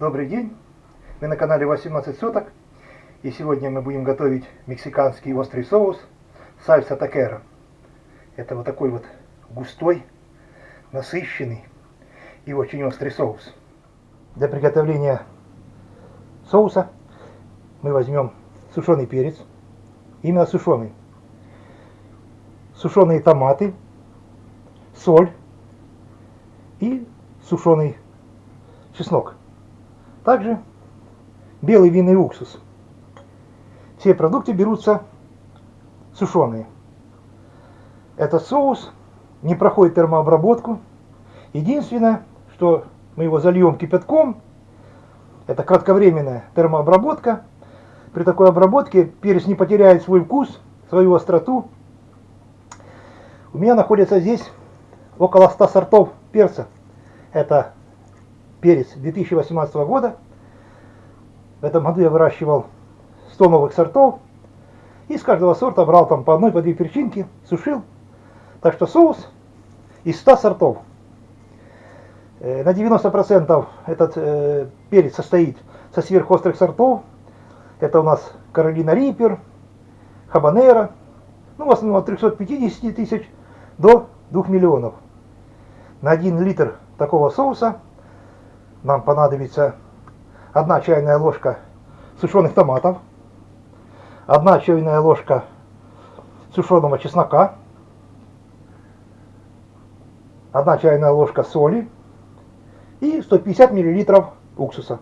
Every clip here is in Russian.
Добрый день! Вы на канале 18 соток. И сегодня мы будем готовить мексиканский острый соус сальса такера. Это вот такой вот густой, насыщенный и очень острый соус. Для приготовления соуса мы возьмем сушеный перец, именно сушеный, сушеные томаты, соль и сушеный чеснок. Также белый винный уксус. Все продукты берутся сушеные. Этот соус не проходит термообработку. Единственное, что мы его зальем кипятком, это кратковременная термообработка. При такой обработке перец не потеряет свой вкус, свою остроту. У меня находится здесь около 100 сортов перца. Это перец 2018 года. В этом году я выращивал 100 новых сортов. И с каждого сорта брал там по одной, по две перчинки, сушил. Так что соус из 100 сортов. Э, на 90% этот э, перец состоит со сверхострых сортов. Это у нас Каролина Риппер, Хабанера. Ну, в основном от 350 тысяч до 2 миллионов. На 1 литр такого соуса нам понадобится 1 чайная ложка сушеных томатов, 1 чайная ложка сушеного чеснока, 1 чайная ложка соли и 150 миллилитров уксуса.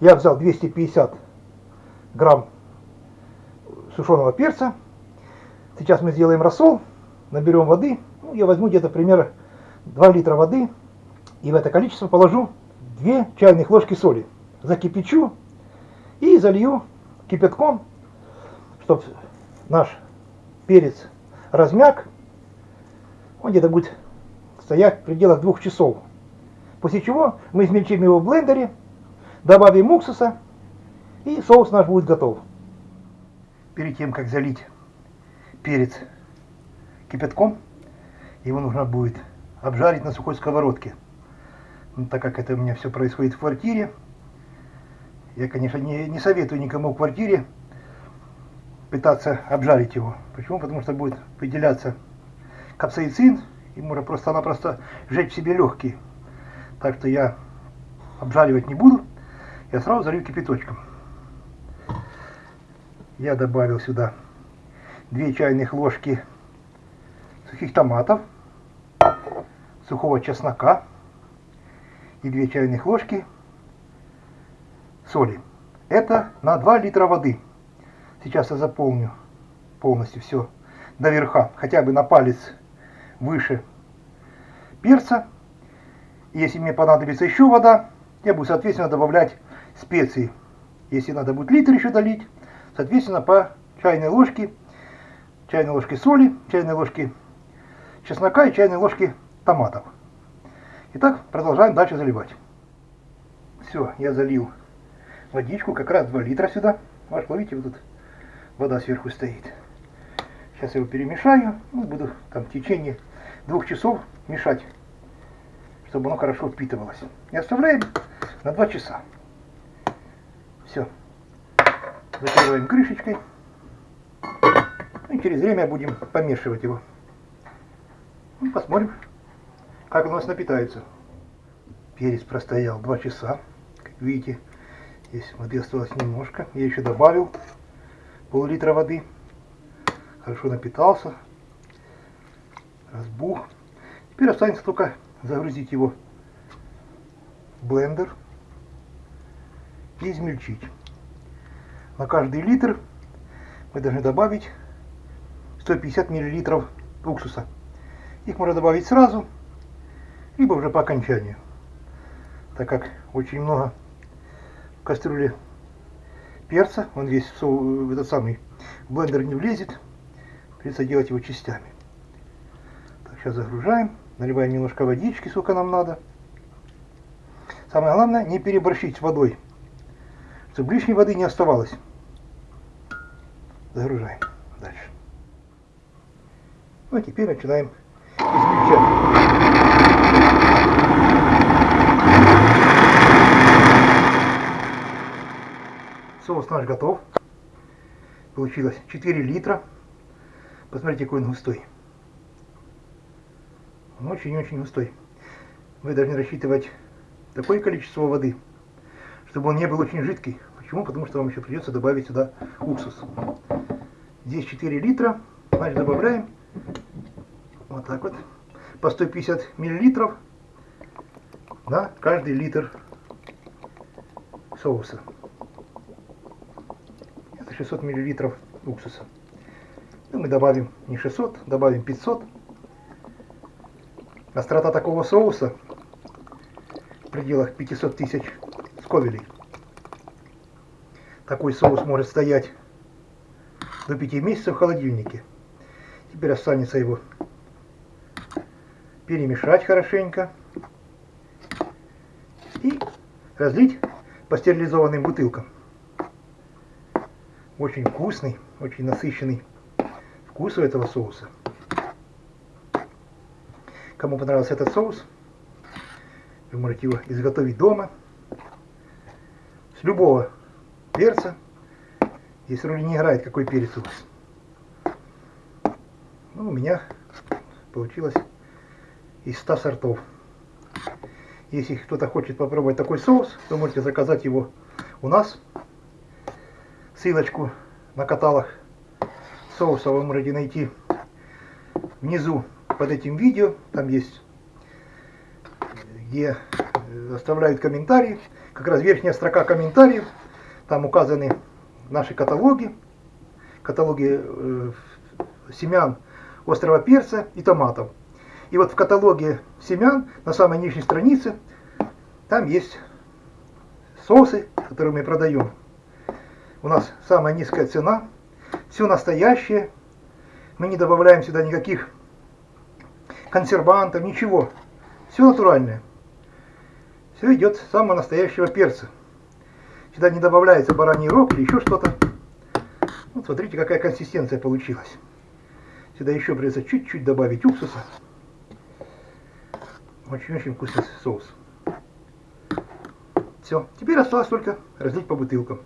Я взял 250 грамм сушеного перца. Сейчас мы сделаем рассол, наберем воды. Ну, я возьму где-то примерно 2 литра воды и в это количество положу 2 чайных ложки соли. Закипячу и залью кипятком, чтобы наш перец размяк. Он где-то будет стоять в пределах двух часов. После чего мы измельчим его в блендере, добавим уксуса, и соус наш будет готов. Перед тем, как залить перец кипятком, его нужно будет обжарить на сухой сковородке. Но так как это у меня все происходит в квартире, я, конечно, не, не советую никому в квартире пытаться обжарить его. Почему? Потому что будет выделяться капсаицин, и можно просто-напросто сжечь себе легкие. Так что я обжаривать не буду, я сразу залью кипяточком. Я добавил сюда 2 чайных ложки сухих томатов, сухого чеснока и 2 чайных ложки соли. Это на 2 литра воды. Сейчас я заполню полностью все до верха, хотя бы на палец выше перца. Если мне понадобится еще вода, я буду, соответственно, добавлять специи. Если надо будет литр еще долить, соответственно, по чайной ложке, чайной ложке соли, чайной ложке чеснока и чайной ложки томатов. Итак, продолжаем дальше заливать. Все, я залил водичку, как раз 2 литра сюда. Ваш, видите, вот тут вода сверху стоит. Сейчас я его перемешаю, ну, буду там в течение двух часов мешать, чтобы оно хорошо впитывалось. И оставляем на 2 часа. Все. Закрываем крышечкой. И через время будем помешивать его. Ну, посмотрим, как у нас напитается. Перец простоял 2 часа. Как видите, здесь воды осталось немножко. Я еще добавил пол-литра воды. Хорошо напитался. Разбух. Теперь останется только загрузить его в блендер и измельчить. На каждый литр мы должны добавить 150 миллилитров уксуса. Их можно добавить сразу, либо уже по окончанию. Так как очень много в кастрюле перца, он весь в, этот самый блендер не влезет, придется делать его частями. Так, сейчас загружаем, наливаем немножко водички, сколько нам надо. Самое главное, не переборщить с водой, чтобы лишней воды не оставалось. Загружаем дальше. Ну а теперь начинаем измельчать. Соус наш готов. Получилось 4 литра. Посмотрите, какой он густой. Он очень-очень густой. Вы должны рассчитывать такое количество воды, чтобы он не был очень жидкий. Почему? Потому что вам еще придется добавить сюда уксус. Здесь 4 литра. Значит, добавляем вот так вот по 150 миллилитров на каждый литр соуса. Это 600 миллилитров уксуса. Ну, мы добавим не 600, добавим 500. Острота такого соуса в пределах 500 тысяч сковелей. Такой соус может стоять до 5 месяцев в холодильнике. Теперь останется его перемешать хорошенько и разлить по стерилизованным бутылкам. Очень вкусный, очень насыщенный вкус у этого соуса. Кому понравился этот соус, вы можете его изготовить дома. С любого перца. Здесь роли не играет, какой перец у вас. Ну, у меня получилось из 100 сортов. Если кто-то хочет попробовать такой соус, то можете заказать его у нас. Ссылочку на каталог соуса вы можете найти внизу под этим видео. Там есть, где э, оставляют комментарии. Как раз верхняя строка комментариев. Там указаны наши каталоги. Каталоги э, семян острого перца и томатов. И вот в каталоге семян на самой нижней странице там есть соусы, которые мы продаем. У нас самая низкая цена, все настоящее. Мы не добавляем сюда никаких консервантов, ничего. Все натуральное. Все идет с самого настоящего перца. Сюда не добавляется бараний рог или еще что-то. Вот смотрите, какая консистенция получилась. Сюда еще придется чуть-чуть добавить уксуса. Очень-очень вкусный соус. Все, теперь осталось только разлить по бутылкам.